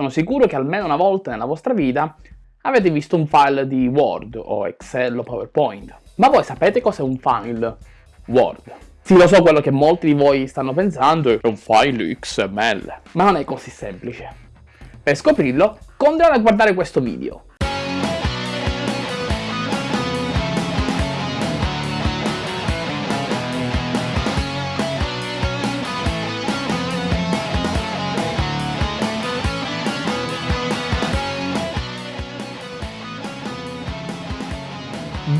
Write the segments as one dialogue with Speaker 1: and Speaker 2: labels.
Speaker 1: Sono sicuro che almeno una volta nella vostra vita avete visto un file di Word o Excel o PowerPoint. Ma voi sapete cos'è un file Word? Sì, lo so quello che molti di voi stanno pensando, è un file XML, ma non è così semplice. Per scoprirlo, continuate a guardare questo video.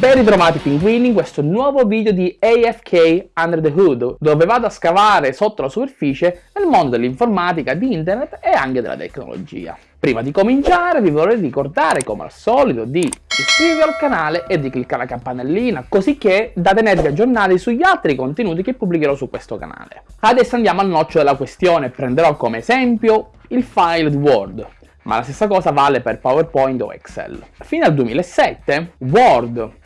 Speaker 1: Ben ritrovati pinguini in questo nuovo video di AFK Under the Hood, dove vado a scavare sotto la superficie nel mondo dell'informatica, di internet e anche della tecnologia. Prima di cominciare vi vorrei ricordare come al solito di iscrivervi al canale e di cliccare la campanellina, così che da tenervi aggiornati sugli altri contenuti che pubblicherò su questo canale. Adesso andiamo al nocciolo della questione, prenderò come esempio il file Word, ma la stessa cosa vale per PowerPoint o Excel. Fino al 2007 Word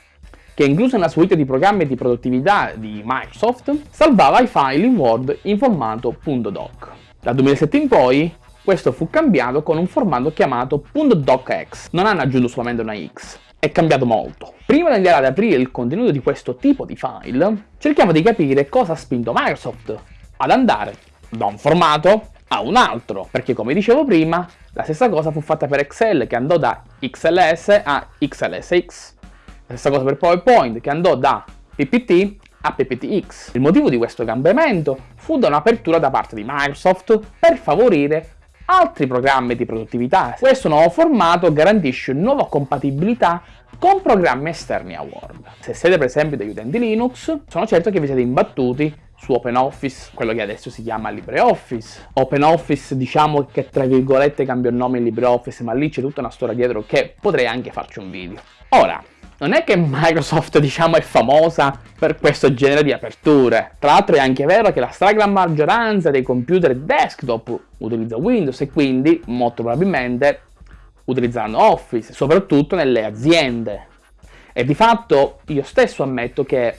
Speaker 1: che incluso nella suite di programmi di produttività di Microsoft, salvava i file in Word in formato .doc. Dal 2007 in poi questo fu cambiato con un formato chiamato .docx, non hanno aggiunto solamente una X, è cambiato molto. Prima di andare ad aprire il contenuto di questo tipo di file, cerchiamo di capire cosa ha spinto Microsoft ad andare da un formato a un altro, perché come dicevo prima, la stessa cosa fu fatta per Excel che andò da XLS a XLSX, stessa cosa per PowerPoint che andò da PPT a PPTX. Il motivo di questo cambiamento fu da un'apertura da parte di Microsoft per favorire altri programmi di produttività. Questo nuovo formato garantisce nuova compatibilità con programmi esterni a Word. Se siete per esempio degli utenti Linux, sono certo che vi siete imbattuti su OpenOffice, quello che adesso si chiama LibreOffice. OpenOffice diciamo che tra virgolette cambia il nome in LibreOffice, ma lì c'è tutta una storia dietro che potrei anche farci un video. Ora, non è che Microsoft diciamo è famosa per questo genere di aperture. Tra l'altro è anche vero che la stragrande maggioranza dei computer desktop utilizza Windows e quindi molto probabilmente utilizzeranno Office, soprattutto nelle aziende. E di fatto io stesso ammetto che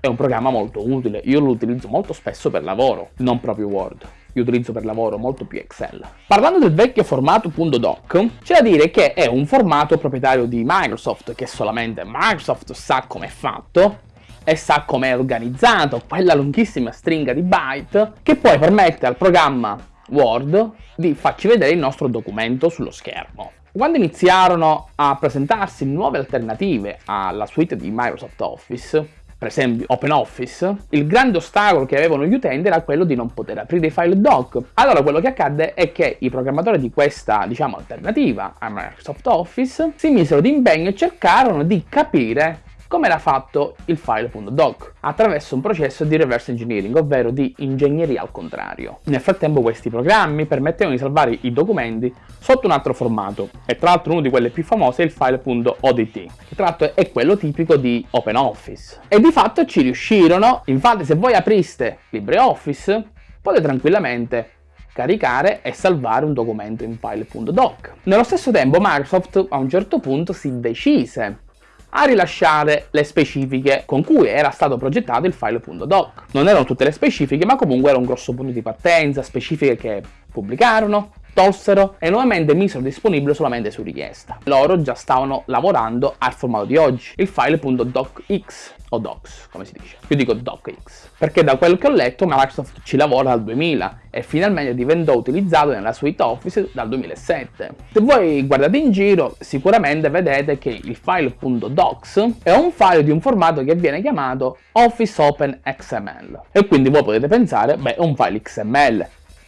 Speaker 1: è un programma molto utile, io lo utilizzo molto spesso per lavoro, non proprio Word io utilizzo per lavoro molto più Excel. Parlando del vecchio formato .doc, c'è da dire che è un formato proprietario di Microsoft, che solamente Microsoft sa come è fatto, e sa come è organizzato quella lunghissima stringa di byte che poi permette al programma Word di farci vedere il nostro documento sullo schermo. Quando iniziarono a presentarsi nuove alternative alla suite di Microsoft Office, per esempio OpenOffice, il grande ostacolo che avevano gli utenti era quello di non poter aprire i file doc. Allora quello che accadde è che i programmatori di questa, diciamo, alternativa a Microsoft Office si misero d'impegno e cercarono di capire come era fatto il file.doc, attraverso un processo di reverse engineering, ovvero di ingegneria al contrario. Nel frattempo questi programmi permettevano di salvare i documenti sotto un altro formato, e tra l'altro uno di quelli più famosi è il file.odt, che tra l'altro è quello tipico di OpenOffice. E di fatto ci riuscirono, infatti se voi apriste LibreOffice potete tranquillamente caricare e salvare un documento in file.doc. Nello stesso tempo Microsoft a un certo punto si decise a rilasciare le specifiche con cui era stato progettato il file.doc. Non erano tutte le specifiche, ma comunque era un grosso punto di partenza, specifiche che pubblicarono, tolsero e nuovamente misero disponibile solamente su richiesta. Loro già stavano lavorando al formato di oggi, il file.docx o docs, come si dice. Io dico docx, perché da quel che ho letto Microsoft ci lavora dal 2000 e finalmente diventò utilizzato nella suite Office dal 2007. Se voi guardate in giro, sicuramente vedete che il file.docs è un file di un formato che viene chiamato Office Open XML. E quindi voi potete pensare, beh, è un file XML,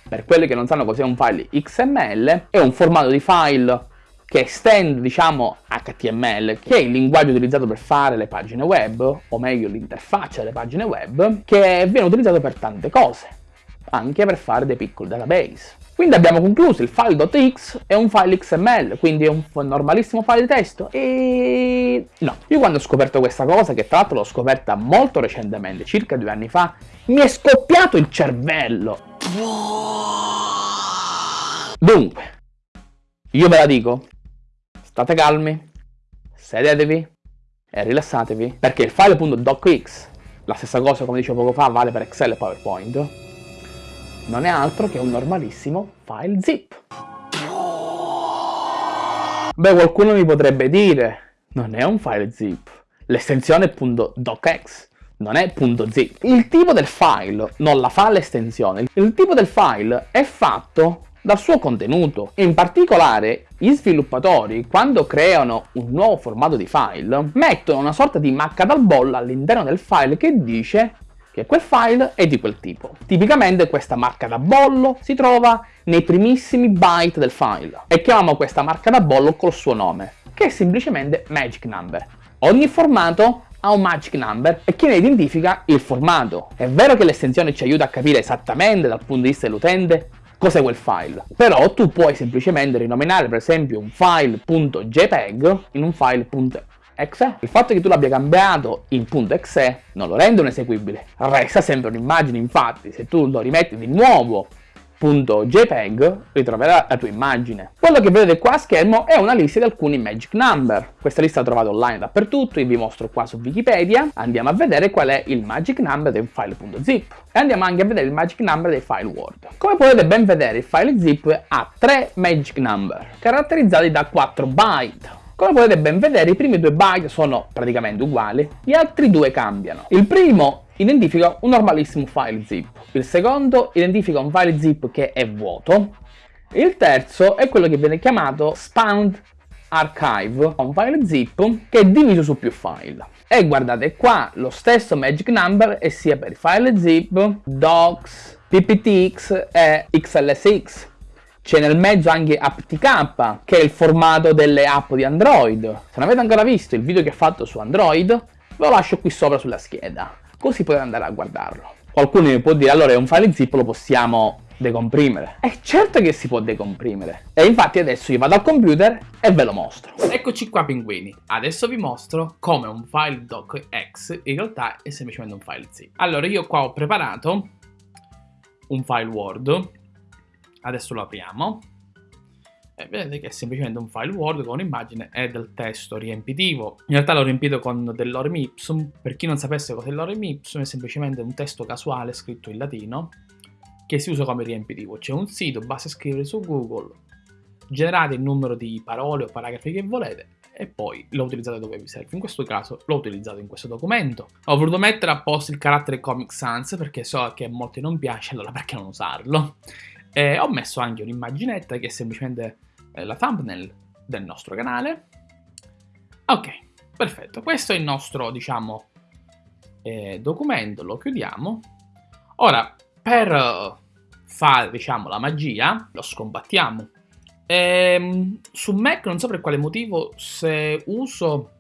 Speaker 1: per quelli che non sanno cos'è un file XML, è un formato di file che estende, diciamo, HTML, che è il linguaggio utilizzato per fare le pagine web, o meglio l'interfaccia delle pagine web, che viene utilizzato per tante cose, anche per fare dei piccoli database. Quindi abbiamo concluso il file.x è un file XML, quindi è un normalissimo file di testo e... no. Io quando ho scoperto questa cosa, che tra l'altro l'ho scoperta molto recentemente, circa due anni fa, mi è scoppiato il cervello. Dunque, io ve la dico, state calmi, sedetevi e rilassatevi, perché il file.docx, la stessa cosa come dicevo poco fa, vale per Excel e PowerPoint, non è altro che un normalissimo file zip. Beh, qualcuno mi potrebbe dire, non è un file zip, l'estensione .docx, non è .zip. Il tipo del file non la fa l'estensione, il tipo del file è fatto dal suo contenuto. In particolare, gli sviluppatori, quando creano un nuovo formato di file, mettono una sorta di macca dal bolla all'interno del file che dice che quel file è di quel tipo. Tipicamente questa marca da bollo si trova nei primissimi byte del file e chiamiamo questa marca da bollo col suo nome, che è semplicemente magic number. Ogni formato ha un magic number e che ne identifica il formato. È vero che l'estensione ci aiuta a capire esattamente dal punto di vista dell'utente cos'è quel file. Però tu puoi semplicemente rinominare per esempio un file.jpeg in un file.exe. Il fatto che tu l'abbia cambiato in .exe non lo rende un eseguibile, resta sempre un'immagine infatti se tu lo rimetti di nuovo .jpeg ritroverà la tua immagine. Quello che vedete qua a schermo è una lista di alcuni magic number. Questa lista la trovate online dappertutto, io vi mostro qua su Wikipedia. Andiamo a vedere qual è il magic number del file.zip e andiamo anche a vedere il magic number dei file Word. Come potete ben vedere il file zip ha tre magic number caratterizzati da 4 byte. Come potete ben vedere i primi due byte sono praticamente uguali, gli altri due cambiano. Il primo identifica un normalissimo file zip, il secondo identifica un file zip che è vuoto, il terzo è quello che viene chiamato Spanned Archive, un file zip che è diviso su più file. E guardate qua, lo stesso magic number è sia per file zip, docs, pptx e xlsx. C'è nel mezzo anche aptk, che è il formato delle app di Android. Se non avete ancora visto il video che ho fatto su Android, ve lo lascio qui sopra sulla scheda così potete andare a guardarlo. Qualcuno mi può dire allora è un file zip lo possiamo decomprimere. È certo che si può decomprimere. E infatti adesso io vado al computer e ve lo mostro. Eccoci qua pinguini. Adesso vi mostro come un file docx in realtà è semplicemente un file zip. Allora io qua ho preparato un file word. Adesso lo apriamo e vedete che è semplicemente un file Word con un'immagine e del testo riempitivo. In realtà l'ho riempito con dell'orem ipsum, per chi non sapesse cos'è l'orem ipsum è semplicemente un testo casuale scritto in latino che si usa come riempitivo. C'è un sito, basta scrivere su Google, generate il numero di parole o paragrafi che volete e poi lo utilizzate dove vi serve. In questo caso l'ho utilizzato in questo documento. Ho voluto mettere apposta il carattere Comic Sans perché so che a molti non piace, allora perché non usarlo? E ho messo anche un'immaginetta che è semplicemente eh, la thumbnail del nostro canale. Ok, perfetto. Questo è il nostro, diciamo, eh, documento. Lo chiudiamo. Ora, per fare, diciamo, la magia, lo scombattiamo. Ehm, su Mac non so per quale motivo se uso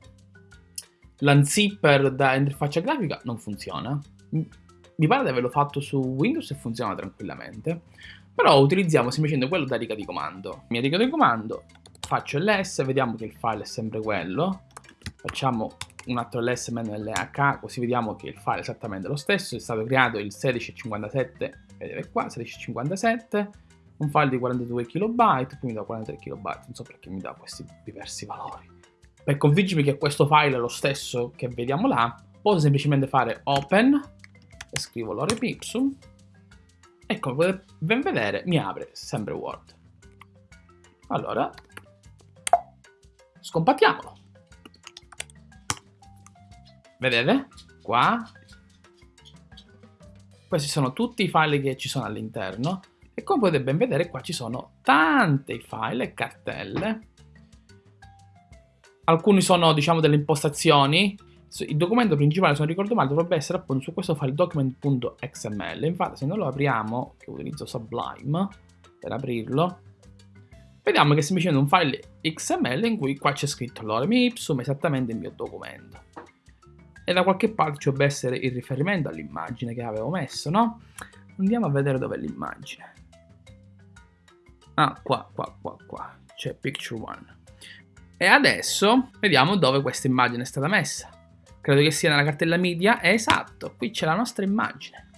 Speaker 1: l'unzipper da interfaccia grafica non funziona. Mi pare di averlo fatto su Windows e funziona tranquillamente. Però utilizziamo semplicemente quello da riga di comando. Mia riga di comando, faccio ls, vediamo che il file è sempre quello. Facciamo un altro ls lh, così vediamo che il file è esattamente lo stesso. È stato creato il 1657, vedete qua, 1657. Un file di 42 KB, poi mi dà 43 KB, non so perché mi dà questi diversi valori. Per convincermi che questo file è lo stesso che vediamo là, posso semplicemente fare open e scrivo lorem e come potete ben vedere mi apre sempre Word. Allora, scompattiamolo. Vedete? Qua. Questi sono tutti i file che ci sono all'interno. E come potete ben vedere qua ci sono tanti file e cartelle. Alcuni sono diciamo delle impostazioni il documento principale, se non ricordo male, dovrebbe essere appunto su questo file document.xml. Infatti, se noi lo apriamo, che utilizzo Sublime per aprirlo, vediamo che è semplicemente un file XML in cui qua c'è scritto lorem ipsum, esattamente il mio documento. E da qualche parte ci dovrebbe essere il riferimento all'immagine che avevo messo, no? Andiamo a vedere dov'è l'immagine. Ah, qua, qua, qua, qua. C'è picture one. E adesso vediamo dove questa immagine è stata messa credo che sia nella cartella media, esatto, qui c'è la nostra immagine.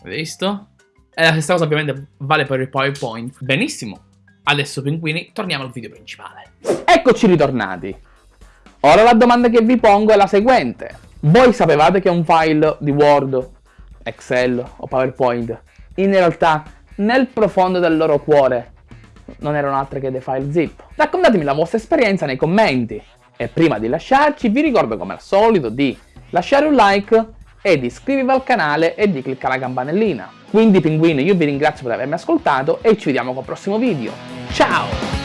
Speaker 1: Avete visto? E la stessa cosa ovviamente vale per il PowerPoint. Benissimo, adesso pinguini torniamo al video principale. Eccoci ritornati. Ora la domanda che vi pongo è la seguente. Voi sapevate che un file di Word, Excel o PowerPoint in realtà nel profondo del loro cuore non erano altre che dei file zip. Raccontatemi la vostra esperienza nei commenti. E prima di lasciarci vi ricordo come al solito di lasciare un like e di iscrivervi al canale e di cliccare la campanellina. Quindi pinguini io vi ringrazio per avermi ascoltato e ci vediamo col prossimo video. Ciao!